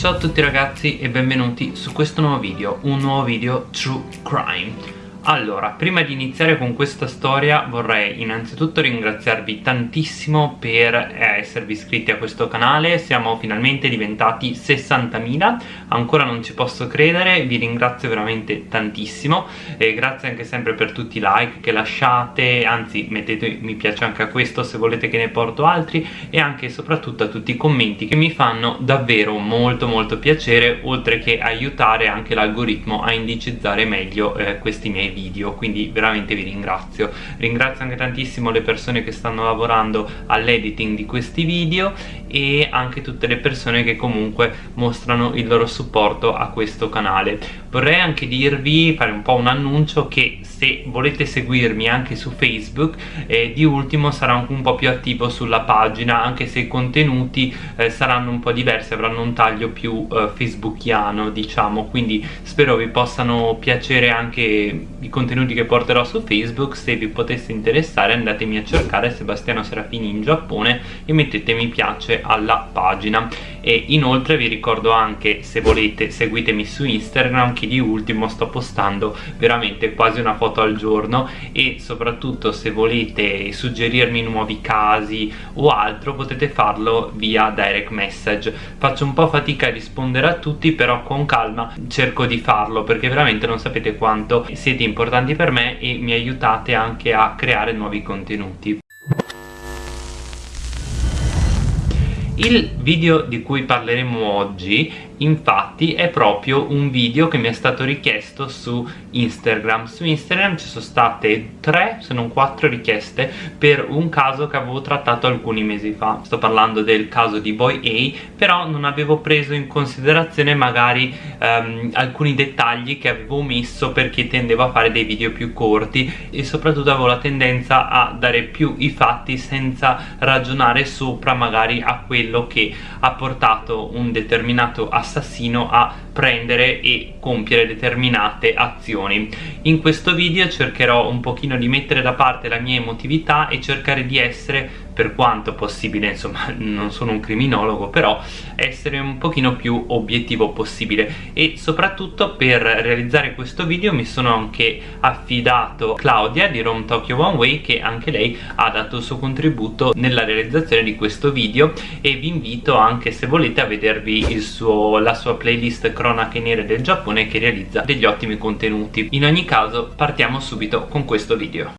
Ciao a tutti ragazzi e benvenuti su questo nuovo video, un nuovo video True Crime allora, prima di iniziare con questa storia vorrei innanzitutto ringraziarvi tantissimo per eh, esservi iscritti a questo canale. Siamo finalmente diventati 60.000 Ancora non ci posso credere, vi ringrazio veramente tantissimo. E grazie anche sempre per tutti i like che lasciate Anzi, mettete mi piace anche a questo se volete che ne porto altri. E anche e soprattutto a tutti i commenti che mi fanno davvero molto molto piacere Oltre che aiutare anche l'algoritmo a indicizzare meglio eh, questi miei video quindi veramente vi ringrazio. Ringrazio anche tantissimo le persone che stanno lavorando all'editing di questi video e anche tutte le persone che comunque mostrano il loro supporto a questo canale. Vorrei anche dirvi, fare un po' un annuncio che se volete seguirmi anche su Facebook eh, di ultimo sarò anche un po' più attivo sulla pagina anche se i contenuti eh, saranno un po' diversi avranno un taglio più eh, facebookiano diciamo. Quindi spero vi possano piacere anche i contenuti che porterò su Facebook. Se vi potesse interessare andatemi a cercare Sebastiano Serafini in Giappone e mettete mi piace alla pagina. E inoltre vi ricordo anche se volete seguitemi su Instagram che di ultimo sto postando veramente quasi una foto al giorno. E soprattutto se volete suggerirmi nuovi casi o altro potete farlo via direct message. Faccio un po' fatica a rispondere a tutti però con calma cerco di farlo perché veramente non sapete quanto siete importanti per me e mi aiutate anche a creare nuovi contenuti Il video di cui parleremo oggi infatti è proprio un video che mi è stato richiesto su Instagram. Su Instagram ci sono state tre se non quattro richieste per un caso che avevo trattato alcuni mesi fa. Sto parlando del caso di Boy A però non avevo preso in considerazione magari um, alcuni dettagli che avevo omesso perché tendevo a fare dei video più corti e soprattutto avevo la tendenza a dare più i fatti senza ragionare sopra magari a quello che ha portato un determinato assassino a prendere e compiere determinate azioni. In questo video cercherò un pochino di mettere da parte la mia emotività e cercare di essere per quanto possibile, insomma non sono un criminologo, però essere un pochino più obiettivo possibile. E soprattutto per realizzare questo video mi sono anche affidato Claudia di Rome Tokyo One Way che anche lei ha dato il suo contributo nella realizzazione di questo video. E vi invito anche se volete a vedervi suo, la sua playlist cronache nere del Giappone che realizza degli ottimi contenuti. In ogni caso partiamo subito con questo video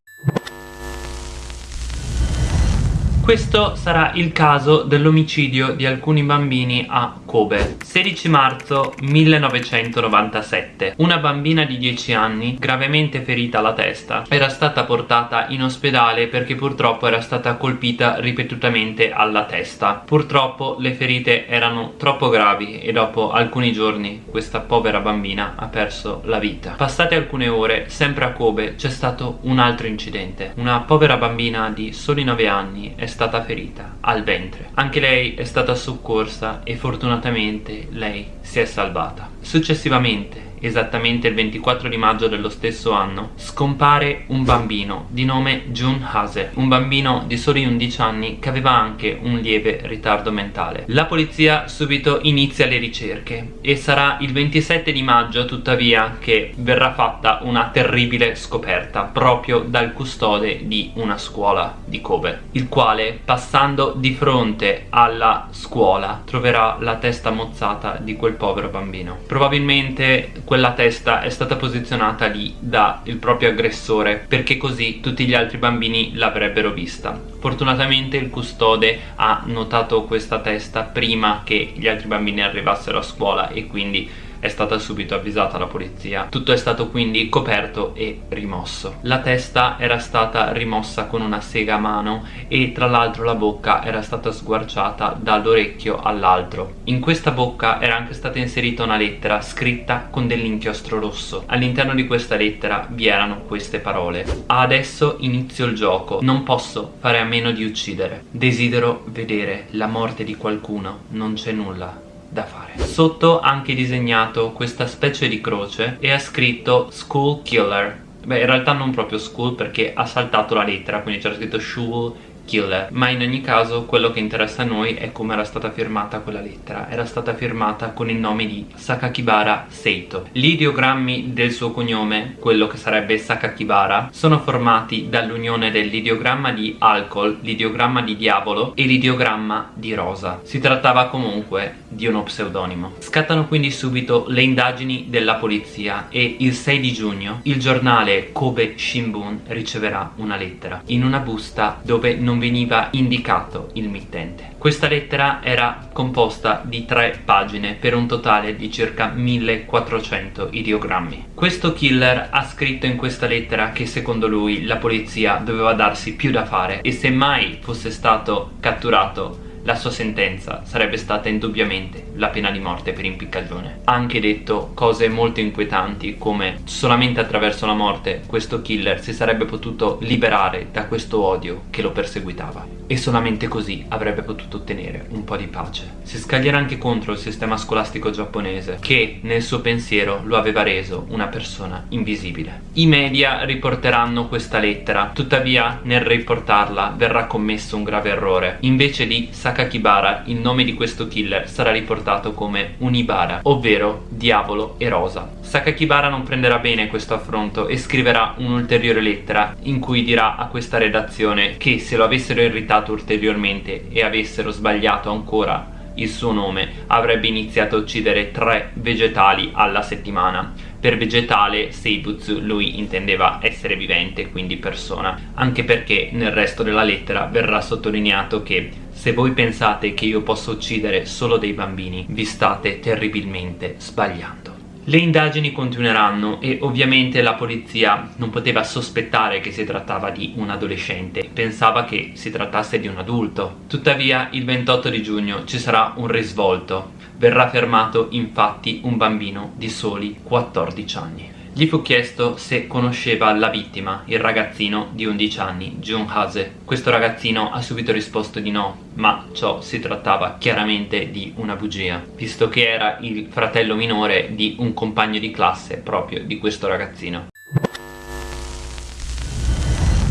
Questo sarà il caso dell'omicidio di alcuni bambini a Kobe 16 marzo 1997 Una bambina di 10 anni, gravemente ferita alla testa, era stata portata in ospedale perché purtroppo era stata colpita ripetutamente alla testa. Purtroppo le ferite erano troppo gravi e dopo alcuni giorni questa povera bambina ha perso la vita. Passate alcune ore, sempre a Kobe, c'è stato un altro incidente. Una povera bambina di soli 9 anni è stata ferita al ventre. Anche lei è stata soccorsa e fortunatamente lei si è salvata. Successivamente esattamente il 24 di maggio dello stesso anno, scompare un bambino di nome Jun Hase, un bambino di soli 11 anni che aveva anche un lieve ritardo mentale. La polizia subito inizia le ricerche e sarà il 27 di maggio tuttavia che verrà fatta una terribile scoperta proprio dal custode di una scuola di Kobe, il quale passando di fronte alla scuola troverà la testa mozzata di quel povero bambino. Probabilmente quella testa è stata posizionata lì dal proprio aggressore perché così tutti gli altri bambini l'avrebbero vista. Fortunatamente il custode ha notato questa testa prima che gli altri bambini arrivassero a scuola e quindi è stata subito avvisata la polizia. Tutto è stato quindi coperto e rimosso. La testa era stata rimossa con una sega a mano e tra l'altro la bocca era stata sguarciata dall'orecchio all'altro. In questa bocca era anche stata inserita una lettera scritta con dell'inchiostro rosso. All'interno di questa lettera vi erano queste parole. Adesso inizio il gioco. Non posso fare a meno di uccidere. Desidero vedere la morte di qualcuno. Non c'è nulla da fare. Sotto ha anche disegnato questa specie di croce e ha scritto school killer. Beh in realtà non proprio school perché ha saltato la lettera quindi c'era scritto school killer ma in ogni caso quello che interessa a noi è come era stata firmata quella lettera. Era stata firmata con il nome di Sakakibara Seito. Gli ideogrammi del suo cognome quello che sarebbe Sakakibara sono formati dall'unione dell'ideogramma di alcol l'ideogramma di diavolo e l'ideogramma di rosa. Si trattava comunque di uno pseudonimo. Scattano quindi subito le indagini della polizia e il 6 di giugno il giornale Kobe Shimbun riceverà una lettera in una busta dove non veniva indicato il mittente. Questa lettera era composta di tre pagine per un totale di circa 1400 ideogrammi. Questo killer ha scritto in questa lettera che secondo lui la polizia doveva darsi più da fare e se mai fosse stato catturato la sua sentenza sarebbe stata indubbiamente la pena di morte per impiccagione. Ha anche detto cose molto inquietanti come solamente attraverso la morte questo killer si sarebbe potuto liberare da questo odio che lo perseguitava e solamente così avrebbe potuto ottenere un po' di pace. Si scaglierà anche contro il sistema scolastico giapponese che nel suo pensiero lo aveva reso una persona invisibile. I media riporteranno questa lettera, tuttavia nel riportarla verrà commesso un grave errore. Invece di Sakakibara il nome di questo killer sarà riportato come Unibara, ovvero diavolo e rosa. Sakakibara non prenderà bene questo affronto e scriverà un'ulteriore lettera in cui dirà a questa redazione che se lo avessero irritato ulteriormente e avessero sbagliato ancora il suo nome avrebbe iniziato a uccidere tre vegetali alla settimana per vegetale Seibutsu lui intendeva essere vivente quindi persona. Anche perché nel resto della lettera verrà sottolineato che se voi pensate che io possa uccidere solo dei bambini vi state terribilmente sbagliando. Le indagini continueranno e ovviamente la polizia non poteva sospettare che si trattava di un adolescente, pensava che si trattasse di un adulto. Tuttavia il 28 di giugno ci sarà un risvolto, verrà fermato infatti un bambino di soli 14 anni. Gli fu chiesto se conosceva la vittima, il ragazzino di 11 anni, Jun Hase. Questo ragazzino ha subito risposto di no, ma ciò si trattava chiaramente di una bugia, visto che era il fratello minore di un compagno di classe proprio di questo ragazzino.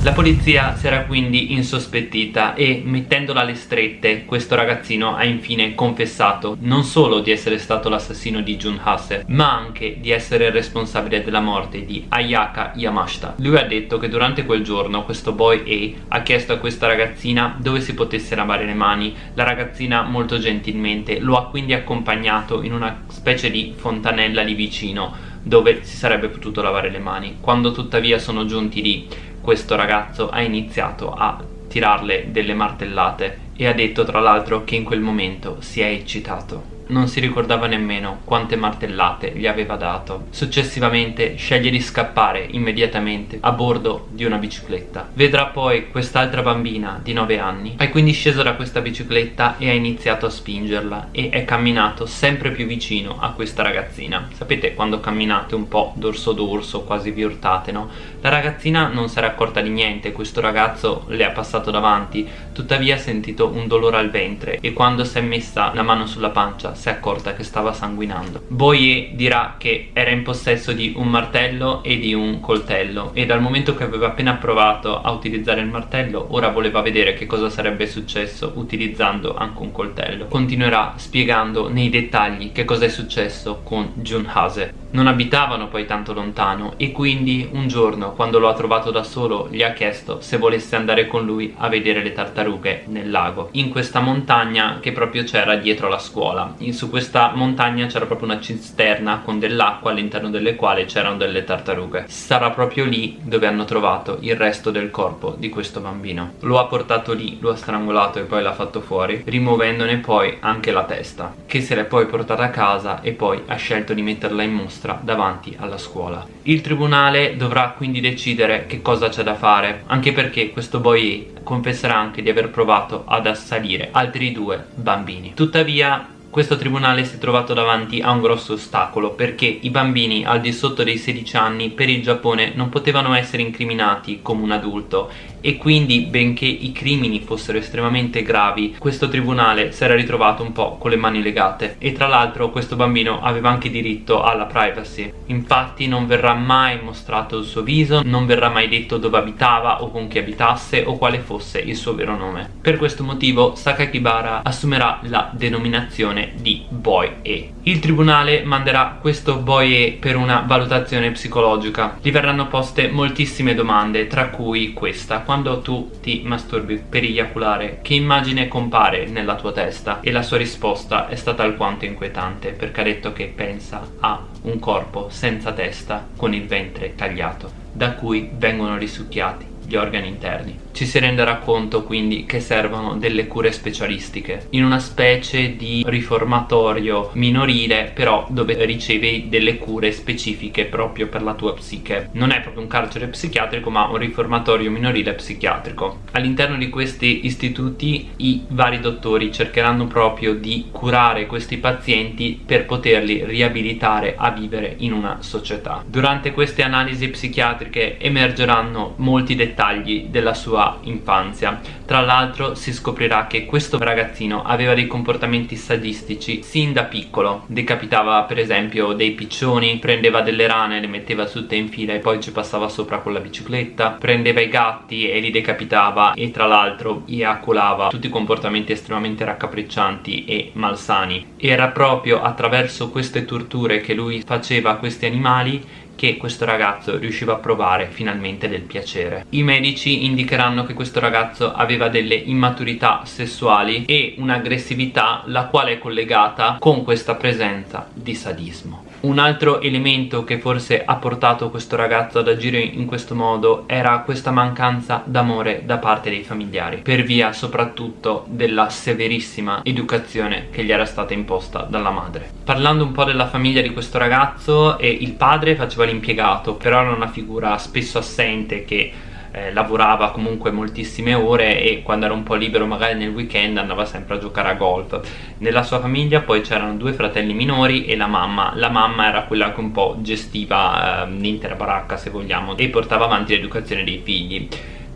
La polizia si era quindi insospettita e mettendola alle strette questo ragazzino ha infine confessato non solo di essere stato l'assassino di Jun Hase ma anche di essere il responsabile della morte di Ayaka Yamashita. Lui ha detto che durante quel giorno questo boy A ha chiesto a questa ragazzina dove si potesse lavare le mani la ragazzina molto gentilmente lo ha quindi accompagnato in una specie di fontanella lì vicino dove si sarebbe potuto lavare le mani. Quando tuttavia sono giunti lì questo ragazzo ha iniziato a tirarle delle martellate e ha detto tra l'altro che in quel momento si è eccitato non si ricordava nemmeno quante martellate gli aveva dato. Successivamente sceglie di scappare immediatamente a bordo di una bicicletta. Vedrà poi quest'altra bambina di 9 anni. È quindi sceso da questa bicicletta e ha iniziato a spingerla e è camminato sempre più vicino a questa ragazzina. Sapete quando camminate un po' dorso d'orso, quasi vi urtate, no? La ragazzina non si era accorta di niente, questo ragazzo le ha passato davanti, tuttavia ha sentito un dolore al ventre e quando si è messa la mano sulla pancia si è accorta che stava sanguinando. Boye dirà che era in possesso di un martello e di un coltello e dal momento che aveva appena provato a utilizzare il martello ora voleva vedere che cosa sarebbe successo utilizzando anche un coltello. Continuerà spiegando nei dettagli che cosa è successo con Jun Hase. Non abitavano poi tanto lontano e quindi un giorno quando lo ha trovato da solo gli ha chiesto se volesse andare con lui a vedere le tartarughe nel lago in questa montagna che proprio c'era dietro la scuola su questa montagna c'era proprio una cisterna con dell'acqua all'interno delle quali c'erano delle tartarughe. Sarà proprio lì dove hanno trovato il resto del corpo di questo bambino. Lo ha portato lì, lo ha strangolato e poi l'ha fatto fuori rimuovendone poi anche la testa che se l'è poi portata a casa e poi ha scelto di metterla in mostra davanti alla scuola. Il tribunale dovrà quindi decidere che cosa c'è da fare anche perché questo boy confesserà anche di aver provato ad assalire altri due bambini. Tuttavia questo tribunale si è trovato davanti a un grosso ostacolo perché i bambini al di sotto dei 16 anni per il Giappone non potevano essere incriminati come un adulto e quindi benché i crimini fossero estremamente gravi questo tribunale si era ritrovato un po' con le mani legate. E tra l'altro questo bambino aveva anche diritto alla privacy. Infatti non verrà mai mostrato il suo viso non verrà mai detto dove abitava o con chi abitasse o quale fosse il suo vero nome. Per questo motivo Sakakibara assumerà la denominazione di Boy E. Il tribunale manderà questo Boy E per una valutazione psicologica. Gli verranno poste moltissime domande tra cui questa quando tu ti masturbi per eiaculare che immagine compare nella tua testa? E la sua risposta è stata alquanto inquietante perché ha detto che pensa a un corpo senza testa con il ventre tagliato da cui vengono risucchiati gli organi interni. Ci si renderà conto quindi che servono delle cure specialistiche in una specie di riformatorio minorile però dove ricevi delle cure specifiche proprio per la tua psiche. Non è proprio un carcere psichiatrico ma un riformatorio minorile psichiatrico. All'interno di questi istituti i vari dottori cercheranno proprio di curare questi pazienti per poterli riabilitare a vivere in una società. Durante queste analisi psichiatriche emergeranno molti dettagli dettagli della sua infanzia. Tra l'altro si scoprirà che questo ragazzino aveva dei comportamenti sadistici sin da piccolo. Decapitava per esempio dei piccioni prendeva delle rane le metteva tutte in fila e poi ci passava sopra con la bicicletta prendeva i gatti e li decapitava e tra l'altro eiaculava. Tutti comportamenti estremamente raccapriccianti e malsani. Era proprio attraverso queste torture che lui faceva a questi animali che questo ragazzo riusciva a provare finalmente del piacere. I medici indicheranno che questo ragazzo aveva delle immaturità sessuali e un'aggressività la quale è collegata con questa presenza di sadismo. Un altro elemento che forse ha portato questo ragazzo ad agire in questo modo era questa mancanza d'amore da parte dei familiari per via soprattutto della severissima educazione che gli era stata imposta dalla madre. Parlando un po' della famiglia di questo ragazzo, eh, il padre faceva l'impiegato però era una figura spesso assente che eh, lavorava comunque moltissime ore e quando era un po' libero magari nel weekend andava sempre a giocare a golf. Nella sua famiglia poi c'erano due fratelli minori e la mamma. La mamma era quella che un po' gestiva eh, l'intera baracca se vogliamo e portava avanti l'educazione dei figli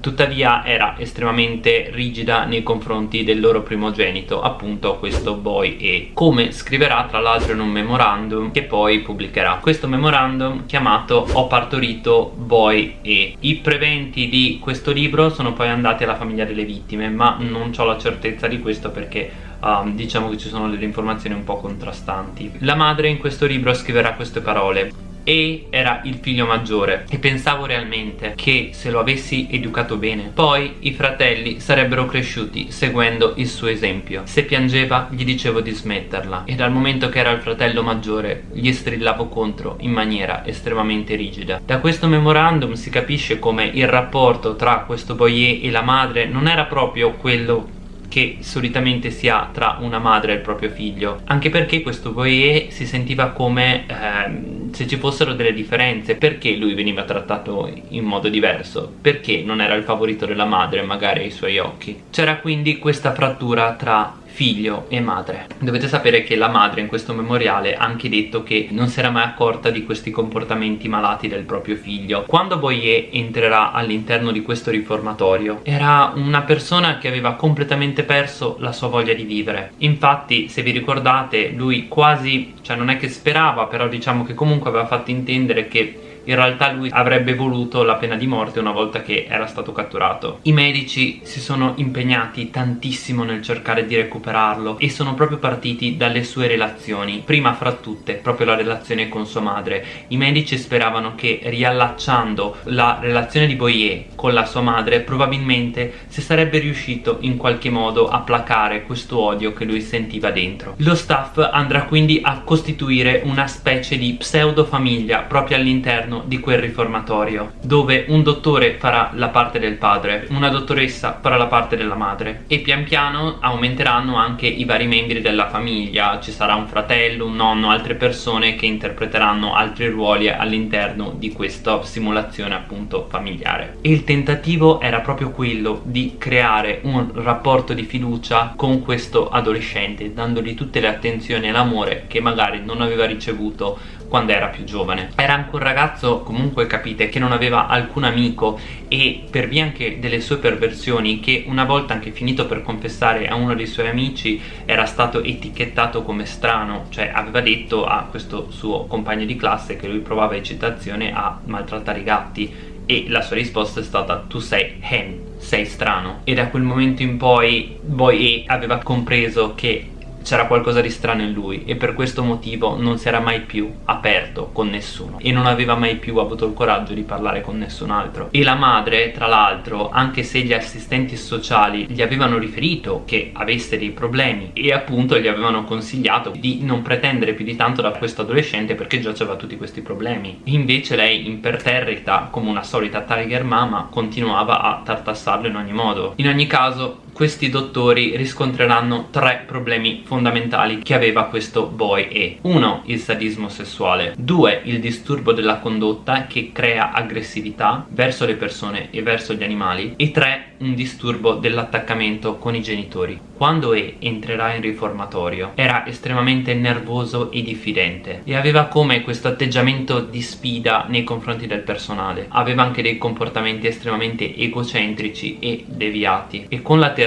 tuttavia era estremamente rigida nei confronti del loro primogenito appunto questo boy. E come scriverà tra l'altro in un memorandum che poi pubblicherà. Questo memorandum chiamato ho partorito boy e. I preventi di questo libro sono poi andati alla famiglia delle vittime ma non ho la certezza di questo perché Um, diciamo che ci sono delle informazioni un po' contrastanti. La madre in questo libro scriverà queste parole e era il figlio maggiore. E pensavo realmente che se lo avessi educato bene poi i fratelli sarebbero cresciuti seguendo il suo esempio. Se piangeva gli dicevo di smetterla. E dal momento che era il fratello maggiore gli strillavo contro in maniera estremamente rigida. Da questo memorandum si capisce come il rapporto tra questo boyer e la madre non era proprio quello che solitamente si ha tra una madre e il proprio figlio. Anche perché questo Boyer si sentiva come ehm, se ci fossero delle differenze perché lui veniva trattato in modo diverso? Perché non era il favorito della madre magari ai suoi occhi. C'era quindi questa frattura tra figlio e madre. Dovete sapere che la madre in questo memoriale ha anche detto che non si era mai accorta di questi comportamenti malati del proprio figlio. Quando Boyer entrerà all'interno di questo riformatorio era una persona che aveva completamente perso la sua voglia di vivere. Infatti se vi ricordate lui quasi cioè non è che sperava però diciamo che comunque aveva fatto intendere che in realtà lui avrebbe voluto la pena di morte una volta che era stato catturato. I medici si sono impegnati tantissimo nel cercare di recuperarlo e sono proprio partiti dalle sue relazioni prima fra tutte proprio la relazione con sua madre. I medici speravano che riallacciando la relazione di Boyer con la sua madre probabilmente si sarebbe riuscito in qualche modo a placare questo odio che lui sentiva dentro. Lo staff andrà quindi a costituire una specie di pseudo famiglia proprio all'interno all'interno di quel riformatorio dove un dottore farà la parte del padre una dottoressa farà la parte della madre e pian piano aumenteranno anche i vari membri della famiglia. Ci sarà un fratello, un nonno, altre persone che interpreteranno altri ruoli all'interno di questa simulazione appunto familiare. E il tentativo era proprio quello di creare un rapporto di fiducia con questo adolescente dandogli tutte le attenzioni e l'amore che magari non aveva ricevuto quando era più giovane. Era anche un ragazzo comunque capite che non aveva alcun amico e per via anche delle sue perversioni che una volta anche finito per confessare a uno dei suoi amici era stato etichettato come strano. Cioè aveva detto a questo suo compagno di classe che lui provava eccitazione a maltrattare i gatti e la sua risposta è stata tu sei hen, sei strano e da quel momento in poi Boy E aveva compreso che c'era qualcosa di strano in lui e per questo motivo non si era mai più aperto con nessuno e non aveva mai più avuto il coraggio di parlare con nessun altro. E la madre tra l'altro anche se gli assistenti sociali gli avevano riferito che avesse dei problemi e appunto gli avevano consigliato di non pretendere più di tanto da questo adolescente perché già aveva tutti questi problemi. Invece lei imperterrita come una solita tiger mama continuava a tartassarlo in ogni modo. In ogni caso questi dottori riscontreranno tre problemi fondamentali che aveva questo boy E 1. Il sadismo sessuale 2. Il disturbo della condotta che crea aggressività verso le persone e verso gli animali e 3 un disturbo dell'attaccamento con i genitori. Quando E entrerà in riformatorio era estremamente nervoso e diffidente e aveva come questo atteggiamento di sfida nei confronti del personale. Aveva anche dei comportamenti estremamente egocentrici e deviati e con la terapia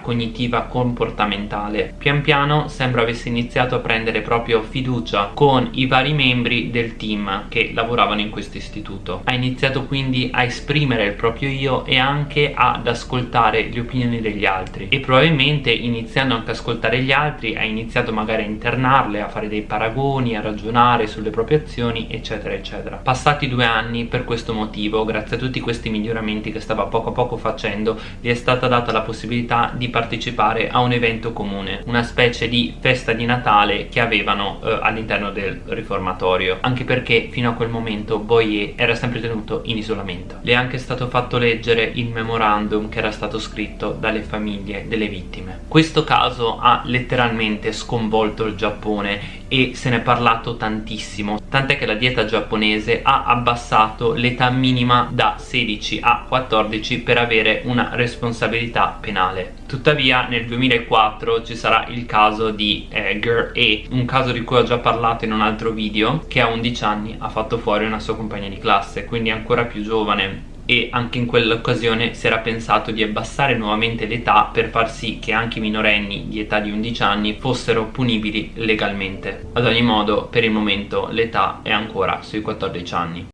cognitiva comportamentale pian piano sembra avesse iniziato a prendere proprio fiducia con i vari membri del team che lavoravano in questo istituto. Ha iniziato quindi a esprimere il proprio io e anche ad ascoltare le opinioni degli altri e probabilmente iniziando anche ad ascoltare gli altri ha iniziato magari a internarle, a fare dei paragoni, a ragionare sulle proprie azioni eccetera eccetera. Passati due anni per questo motivo, grazie a tutti questi miglioramenti che stava poco a poco facendo, gli è stata data la possibilità di partecipare a un evento comune, una specie di festa di Natale che avevano eh, all'interno del riformatorio, anche perché fino a quel momento Boyer era sempre tenuto in isolamento. Le è anche stato fatto leggere il memorandum che era stato scritto dalle famiglie delle vittime. Questo caso ha letteralmente sconvolto il Giappone e se ne è parlato tantissimo. Tant'è che la dieta giapponese ha abbassato l'età minima da 16 a 14 per avere una responsabilità penale. Tuttavia nel 2004 ci sarà il caso di eh, Girl E un caso di cui ho già parlato in un altro video che a 11 anni ha fatto fuori una sua compagna di classe quindi ancora più giovane e anche in quell'occasione si era pensato di abbassare nuovamente l'età per far sì che anche i minorenni di età di 11 anni fossero punibili legalmente. Ad ogni modo, per il momento l'età è ancora sui 14 anni.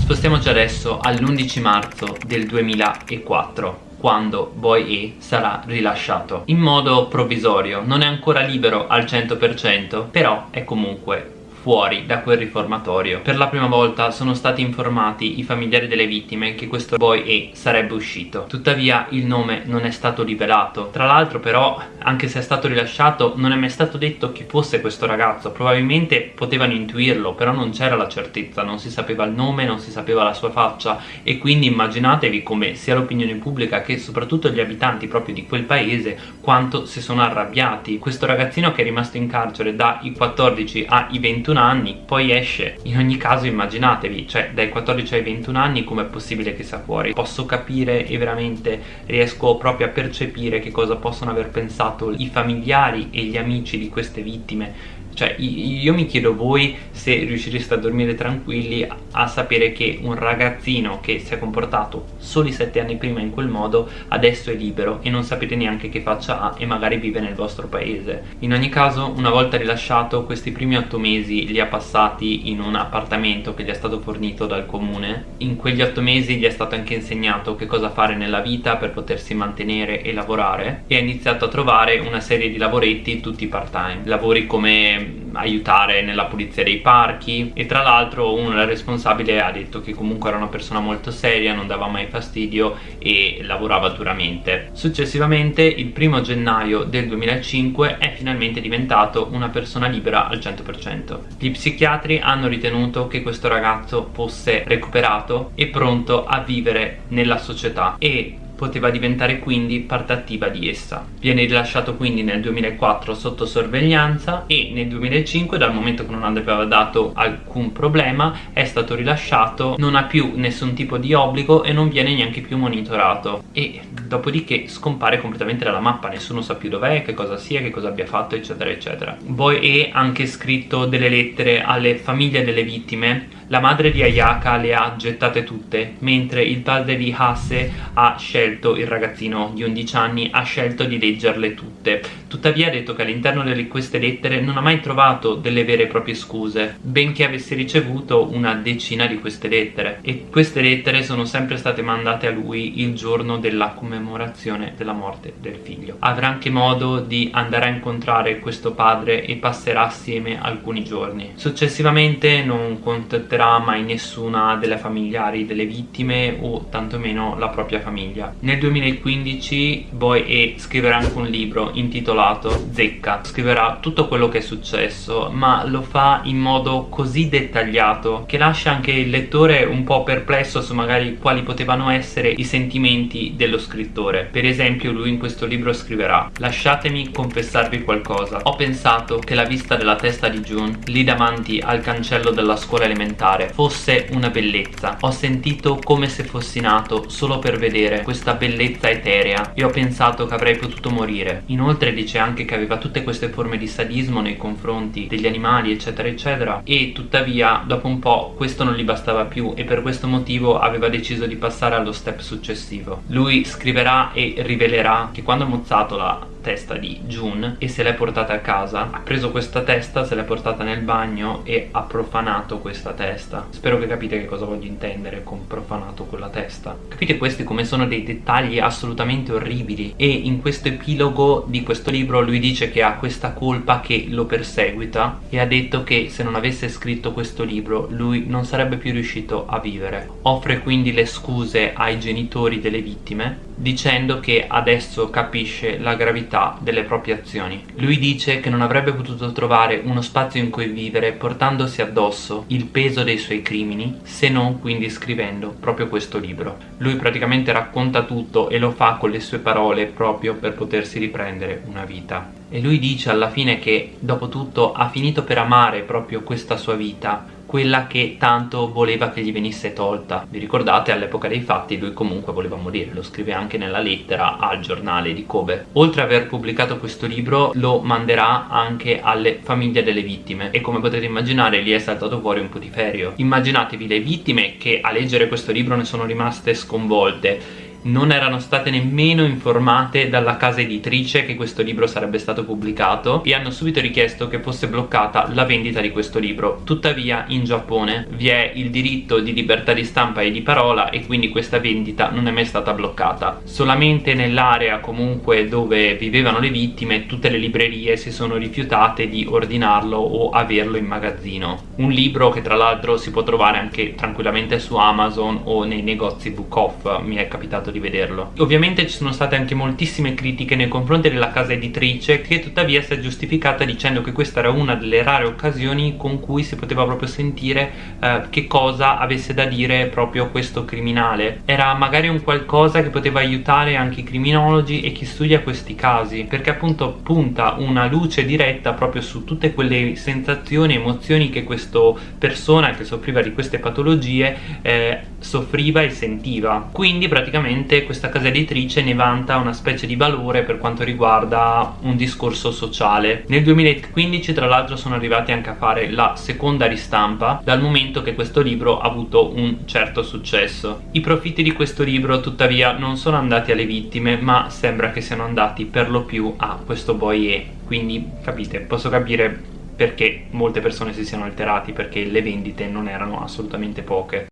Spostiamoci adesso all'11 marzo del 2004 quando Boy E sarà rilasciato in modo provvisorio non è ancora libero al 100% però è comunque fuori da quel riformatorio. Per la prima volta sono stati informati i familiari delle vittime che questo boy E sarebbe uscito. Tuttavia il nome non è stato rivelato. Tra l'altro però, anche se è stato rilasciato, non è mai stato detto chi fosse questo ragazzo. Probabilmente potevano intuirlo, però non c'era la certezza, non si sapeva il nome, non si sapeva la sua faccia e quindi immaginatevi come sia l'opinione pubblica che soprattutto gli abitanti proprio di quel paese quanto si sono arrabbiati. Questo ragazzino che è rimasto in carcere dai 14 ai 21 21 anni poi esce in ogni caso immaginatevi cioè dai 14 ai 21 anni com'è possibile che sia fuori? Posso capire e veramente riesco proprio a percepire che cosa possono aver pensato i familiari e gli amici di queste vittime cioè io mi chiedo voi se riuscireste a dormire tranquilli a sapere che un ragazzino che si è comportato soli 7 anni prima in quel modo adesso è libero e non sapete neanche che faccia ha e magari vive nel vostro paese. In ogni caso una volta rilasciato questi primi 8 mesi li ha passati in un appartamento che gli è stato fornito dal comune. In quegli 8 mesi gli è stato anche insegnato che cosa fare nella vita per potersi mantenere e lavorare e ha iniziato a trovare una serie di lavoretti tutti part time lavori come aiutare nella pulizia dei parchi e tra l'altro uno responsabile ha detto che comunque era una persona molto seria, non dava mai fastidio e lavorava duramente. Successivamente il primo gennaio del 2005 è finalmente diventato una persona libera al 100%. Gli psichiatri hanno ritenuto che questo ragazzo fosse recuperato e pronto a vivere nella società e poteva diventare quindi parte attiva di essa. Viene rilasciato quindi nel 2004 sotto sorveglianza e nel 2005 dal momento che non aveva dato alcun problema è stato rilasciato, non ha più nessun tipo di obbligo e non viene neanche più monitorato e dopodiché scompare completamente dalla mappa, nessuno sa più dov'è, che cosa sia, che cosa abbia fatto eccetera eccetera. Boy ha anche scritto delle lettere alle famiglie delle vittime la madre di Ayaka le ha gettate tutte, mentre il padre di Hase ha scelto, il ragazzino di 11 anni, ha scelto di leggerle tutte. Tuttavia ha detto che all'interno di queste lettere non ha mai trovato delle vere e proprie scuse, benché avesse ricevuto una decina di queste lettere. E queste lettere sono sempre state mandate a lui il giorno della commemorazione della morte del figlio. Avrà anche modo di andare a incontrare questo padre e passerà assieme alcuni giorni. Successivamente non contatterà incontrerà mai nessuna delle familiari delle vittime o tantomeno la propria famiglia. Nel 2015 Boy E scriverà anche un libro intitolato Zecca. Scriverà tutto quello che è successo ma lo fa in modo così dettagliato che lascia anche il lettore un po' perplesso su magari quali potevano essere i sentimenti dello scrittore. Per esempio lui in questo libro scriverà Lasciatemi confessarvi qualcosa. Ho pensato che la vista della testa di June lì davanti al cancello della scuola elementare fare fosse una bellezza. Ho sentito come se fossi nato solo per vedere questa bellezza eterea. E ho pensato che avrei potuto morire. Inoltre dice anche che aveva tutte queste forme di sadismo nei confronti degli animali eccetera eccetera. E tuttavia dopo un po' questo non gli bastava più e per questo motivo aveva deciso di passare allo step successivo. Lui scriverà e rivelerà che quando ha mozzato la testa di June e se l'è portata a casa. Ha preso questa testa, se l'è portata nel bagno e ha profanato questa testa. Spero che capite che cosa voglio intendere con profanato quella testa. Capite questi come sono dei dettagli assolutamente orribili. E in questo epilogo di questo libro lui dice che ha questa colpa che lo perseguita e ha detto che se non avesse scritto questo libro lui non sarebbe più riuscito a vivere. Offre quindi le scuse ai genitori delle vittime dicendo che adesso capisce la gravità delle proprie azioni. Lui dice che non avrebbe potuto trovare uno spazio in cui vivere portandosi addosso il peso dei suoi crimini se non quindi scrivendo proprio questo libro. Lui praticamente racconta tutto e lo fa con le sue parole proprio per potersi riprendere una vita. E lui dice alla fine che dopo tutto ha finito per amare proprio questa sua vita quella che tanto voleva che gli venisse tolta. Vi ricordate all'epoca dei fatti lui comunque voleva morire, lo scrive anche nella lettera al giornale di Kobe. Oltre ad aver pubblicato questo libro lo manderà anche alle famiglie delle vittime e come potete immaginare gli è saltato fuori un putiferio. Immaginatevi le vittime che a leggere questo libro ne sono rimaste sconvolte non erano state nemmeno informate dalla casa editrice che questo libro sarebbe stato pubblicato e hanno subito richiesto che fosse bloccata la vendita di questo libro. Tuttavia in Giappone vi è il diritto di libertà di stampa e di parola e quindi questa vendita non è mai stata bloccata. Solamente nell'area comunque dove vivevano le vittime tutte le librerie si sono rifiutate di ordinarlo o averlo in magazzino. Un libro che tra l'altro si può trovare anche tranquillamente su Amazon o nei negozi book off. Mi è capitato di vederlo. Ovviamente ci sono state anche moltissime critiche nei confronti della casa editrice che tuttavia si è giustificata dicendo che questa era una delle rare occasioni con cui si poteva proprio sentire eh, che cosa avesse da dire proprio questo criminale. Era magari un qualcosa che poteva aiutare anche i criminologi e chi studia questi casi perché appunto punta una luce diretta proprio su tutte quelle sensazioni, emozioni che questa persona che soffriva di queste patologie eh, soffriva e sentiva. Quindi praticamente questa casa editrice ne vanta una specie di valore per quanto riguarda un discorso sociale. Nel 2015 tra l'altro sono arrivati anche a fare la seconda ristampa dal momento che questo libro ha avuto un certo successo. I profitti di questo libro tuttavia non sono andati alle vittime ma sembra che siano andati per lo più a questo boyer quindi capite posso capire perché molte persone si siano alterati perché le vendite non erano assolutamente poche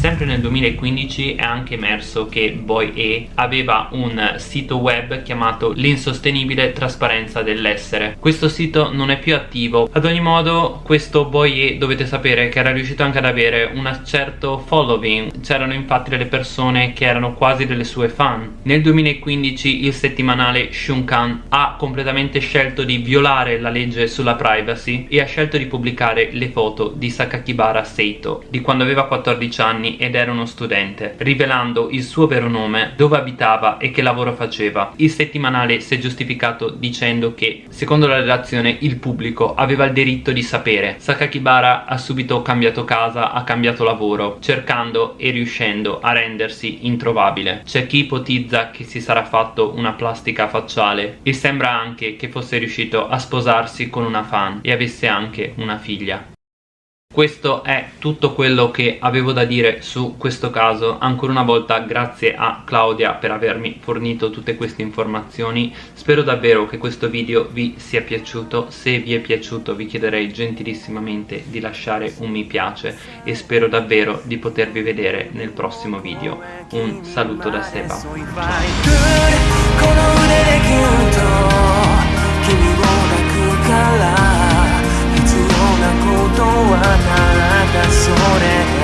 Sempre nel 2015 è anche emerso che Boy E aveva un sito web chiamato l'insostenibile trasparenza dell'essere. Questo sito non è più attivo. Ad ogni modo questo Boy E dovete sapere che era riuscito anche ad avere un certo following. C'erano infatti delle persone che erano quasi delle sue fan. Nel 2015 il settimanale Shunkan ha completamente scelto di violare la legge sulla privacy e ha scelto di pubblicare le foto di Sakakibara Seito di quando aveva 14 anni anni ed era uno studente, rivelando il suo vero nome, dove abitava e che lavoro faceva. Il settimanale si è giustificato dicendo che, secondo la redazione, il pubblico aveva il diritto di sapere. Sakakibara ha subito cambiato casa, ha cambiato lavoro, cercando e riuscendo a rendersi introvabile. C'è chi ipotizza che si sarà fatto una plastica facciale e sembra anche che fosse riuscito a sposarsi con una fan e avesse anche una figlia. Questo è tutto quello che avevo da dire su questo caso, ancora una volta grazie a Claudia per avermi fornito tutte queste informazioni, spero davvero che questo video vi sia piaciuto, se vi è piaciuto vi chiederei gentilissimamente di lasciare un mi piace e spero davvero di potervi vedere nel prossimo video. Un saluto da Seba, ciao! はただそれ。